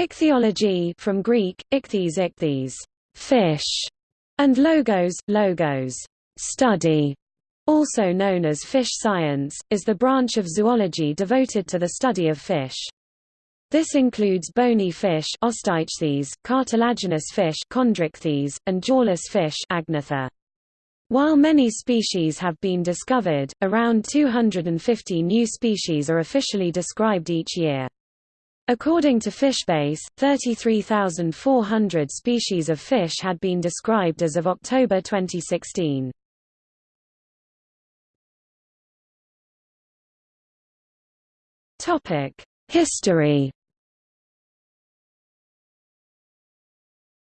Ichthyology from Greek, ichthyes ichthyes, fish, and logos, logos, study, also known as fish science, is the branch of zoology devoted to the study of fish. This includes bony fish cartilaginous fish and jawless fish. While many species have been discovered, around 250 new species are officially described each year. According to FishBase, 33,400 species of fish had been described as of October 2016. History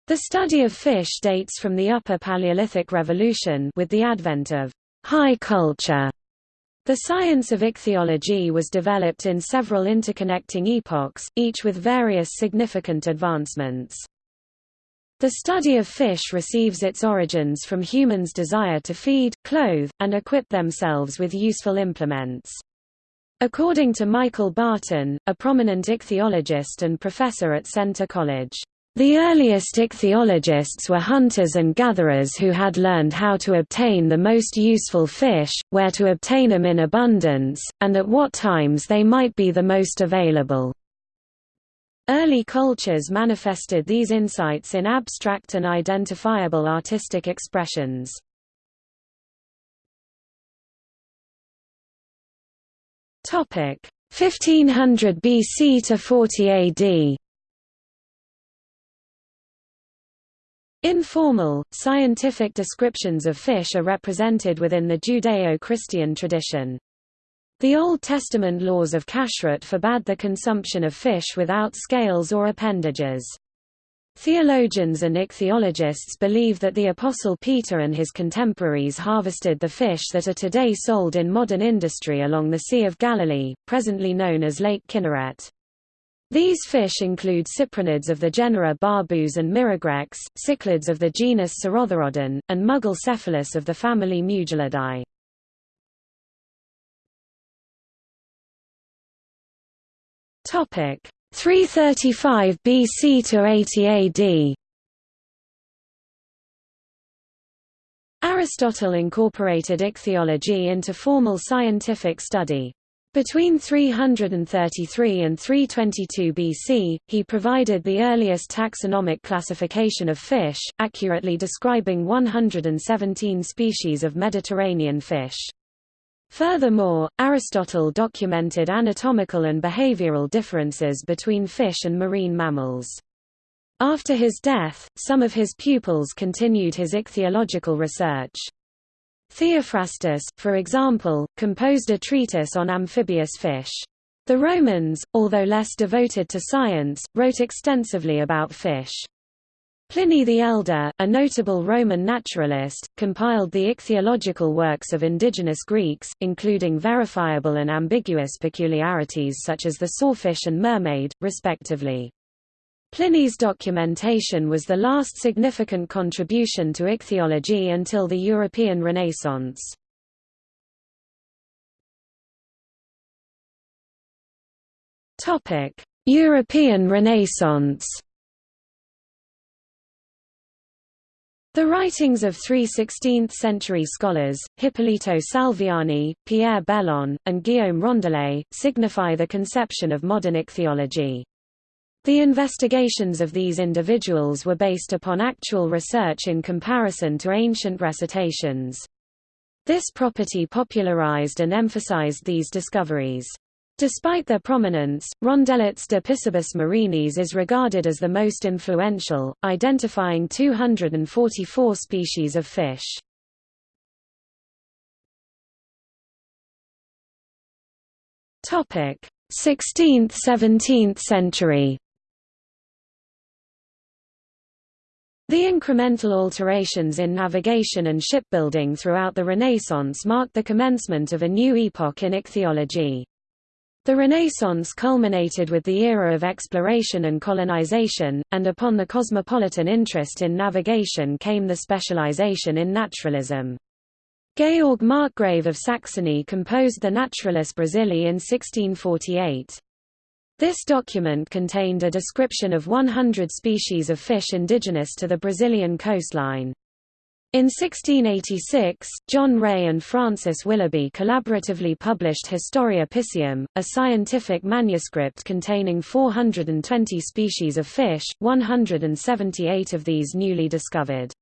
The study of fish dates from the Upper Paleolithic Revolution with the advent of high culture. The science of ichthyology was developed in several interconnecting epochs, each with various significant advancements. The study of fish receives its origins from humans' desire to feed, clothe, and equip themselves with useful implements. According to Michael Barton, a prominent ichthyologist and professor at Centre College, the earliest ichthyologists were hunters and gatherers who had learned how to obtain the most useful fish, where to obtain them in abundance, and at what times they might be the most available. Early cultures manifested these insights in abstract and identifiable artistic expressions. Topic 1500 BC to 40 AD. Informal, scientific descriptions of fish are represented within the Judeo-Christian tradition. The Old Testament laws of kashrut forbade the consumption of fish without scales or appendages. Theologians and ichthyologists believe that the Apostle Peter and his contemporaries harvested the fish that are today sold in modern industry along the Sea of Galilee, presently known as Lake Kinneret. These fish include cyprinids of the genera Barbus and Mirogrex, cichlids of the genus Sarotherodon, and Mugil cephalus of the family Mugilidae. Topic 335 BC to 80 AD. Aristotle incorporated ichthyology into formal scientific study. Between 333 and 322 BC, he provided the earliest taxonomic classification of fish, accurately describing 117 species of Mediterranean fish. Furthermore, Aristotle documented anatomical and behavioral differences between fish and marine mammals. After his death, some of his pupils continued his ichthyological research. Theophrastus, for example, composed a treatise on amphibious fish. The Romans, although less devoted to science, wrote extensively about fish. Pliny the Elder, a notable Roman naturalist, compiled the ichthyological works of indigenous Greeks, including verifiable and ambiguous peculiarities such as the sawfish and mermaid, respectively. Pliny's documentation was the last significant contribution to ichthyology until the European Renaissance. European Renaissance The writings of three 16th-century scholars, Hippolito Salviani, Pierre Belon, and Guillaume Rondelet, signify the conception of modern ichthyology. The investigations of these individuals were based upon actual research in comparison to ancient recitations. This property popularized and emphasized these discoveries. Despite their prominence, Rondelet's De Piscibus Marinis is regarded as the most influential, identifying 244 species of fish. Topic: 16th–17th century. The incremental alterations in navigation and shipbuilding throughout the Renaissance marked the commencement of a new epoch in ichthyology. The Renaissance culminated with the era of exploration and colonization, and upon the cosmopolitan interest in navigation came the specialization in naturalism. Georg Marcgrave of Saxony composed the Naturalis Brasilae in 1648. This document contained a description of 100 species of fish indigenous to the Brazilian coastline. In 1686, John Ray and Francis Willughby collaboratively published Historia Piscium, a scientific manuscript containing 420 species of fish, 178 of these newly discovered.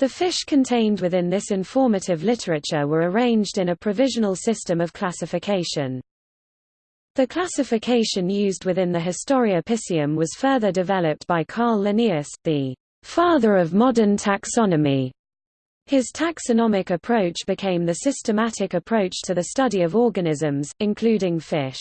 The fish contained within this informative literature were arranged in a provisional system of classification. The classification used within the Historia Piscium was further developed by Carl Linnaeus, the father of modern taxonomy, his taxonomic approach became the systematic approach to the study of organisms, including fish.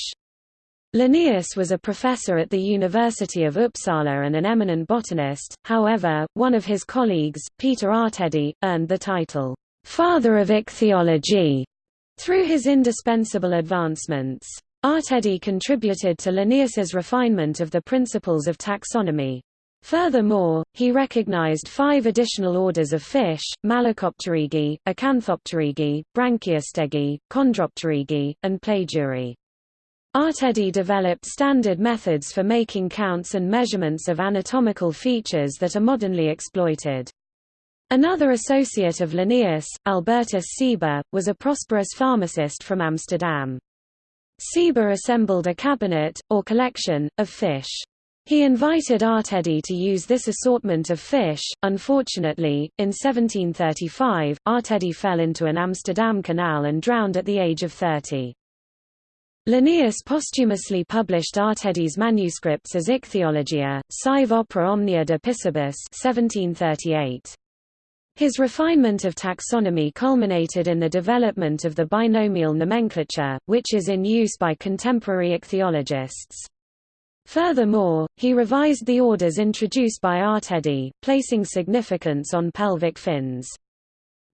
Linnaeus was a professor at the University of Uppsala and an eminent botanist, however, one of his colleagues, Peter Artedi, earned the title, "'Father of Ichthyology' through his indispensable advancements. Artedi contributed to Linnaeus's refinement of the principles of taxonomy. Furthermore, he recognized five additional orders of fish, Malacopterygii, Acanthopterygii, Branchiostegii, Chondropterygii, and Plagiuri. Artedi developed standard methods for making counts and measurements of anatomical features that are modernly exploited. Another associate of Linnaeus, Albertus Seba, was a prosperous pharmacist from Amsterdam. Seba assembled a cabinet, or collection, of fish. He invited Artedi to use this assortment of fish. Unfortunately, in 1735, Artedi fell into an Amsterdam canal and drowned at the age of 30. Linnaeus posthumously published Artedi's manuscripts as Ichthyologia, Sive Opera Omnia de Piscibus 1738. His refinement of taxonomy culminated in the development of the binomial nomenclature, which is in use by contemporary ichthyologists. Furthermore, he revised the orders introduced by Artedi, placing significance on pelvic fins.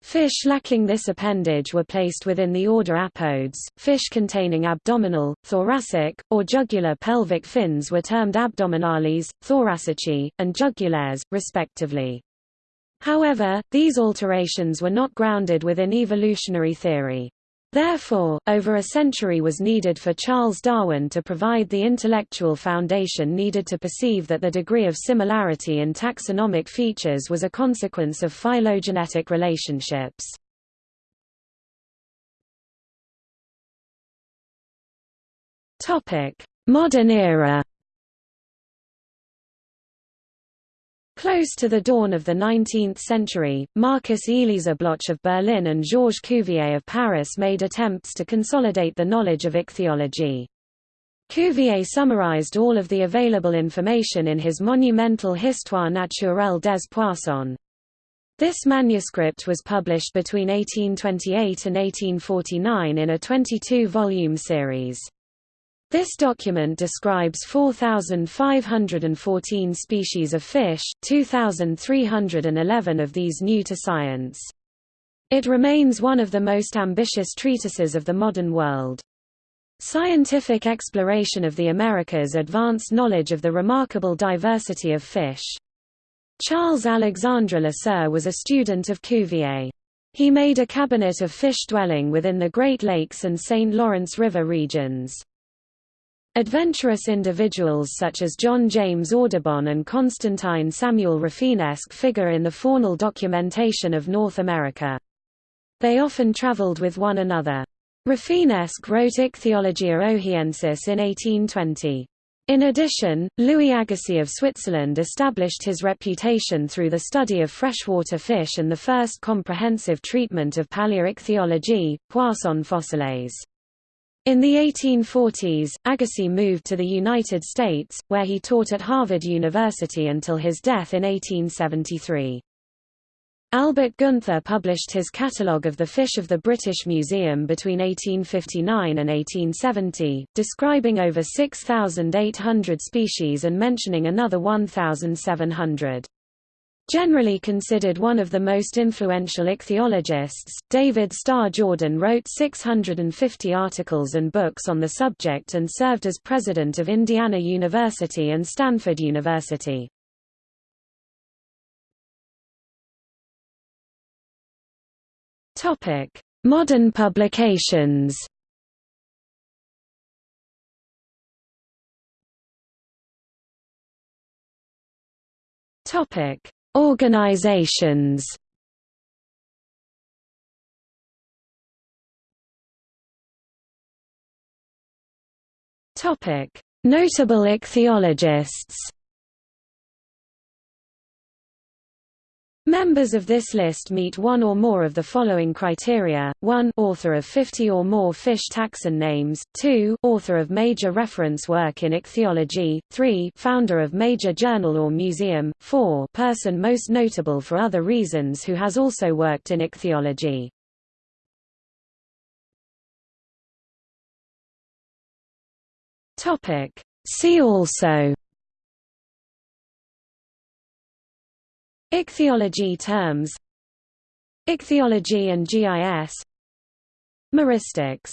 Fish lacking this appendage were placed within the order Apodes. Fish containing abdominal, thoracic, or jugular pelvic fins were termed abdominales, thoracici, and jugulares, respectively. However, these alterations were not grounded within evolutionary theory. Therefore, over a century was needed for Charles Darwin to provide the intellectual foundation needed to perceive that the degree of similarity in taxonomic features was a consequence of phylogenetic relationships. Modern era Close to the dawn of the 19th century, Marcus Elieser Bloch of Berlin and Georges Cuvier of Paris made attempts to consolidate the knowledge of ichthyology. Cuvier summarized all of the available information in his monumental Histoire naturelle des poissons. This manuscript was published between 1828 and 1849 in a 22-volume series. This document describes 4,514 species of fish, 2,311 of these new to science. It remains one of the most ambitious treatises of the modern world. Scientific exploration of the Americas advanced knowledge of the remarkable diversity of fish. Charles Alexandre Lesueur was a student of Cuvier. He made a cabinet of fish dwelling within the Great Lakes and St. Lawrence River regions. Adventurous individuals such as John James Audubon and Constantine Samuel Rafinesque figure in the faunal documentation of North America. They often traveled with one another. Rafinesque wrote Ichthyologia Ohiensis in 1820. In addition, Louis Agassiz of Switzerland established his reputation through the study of freshwater fish and the first comprehensive treatment of Palaeoichthyologie, Poisson fossiles. In the 1840s, Agassiz moved to the United States, where he taught at Harvard University until his death in 1873. Albert Gunther published his catalogue of the fish of the British Museum between 1859 and 1870, describing over 6,800 species and mentioning another 1,700. Generally considered one of the most influential ichthyologists, David Starr Jordan wrote 650 articles and books on the subject and served as president of Indiana University and Stanford University. Modern publications Topic Organizations. Notable ichthyologists. Members of this list meet one or more of the following criteria, 1 author of 50 or more fish taxon names, 2 author of major reference work in ichthyology, 3 founder of major journal or museum, 4 person most notable for other reasons who has also worked in ichthyology. See also Ichthyology terms Ichthyology and GIS Meristics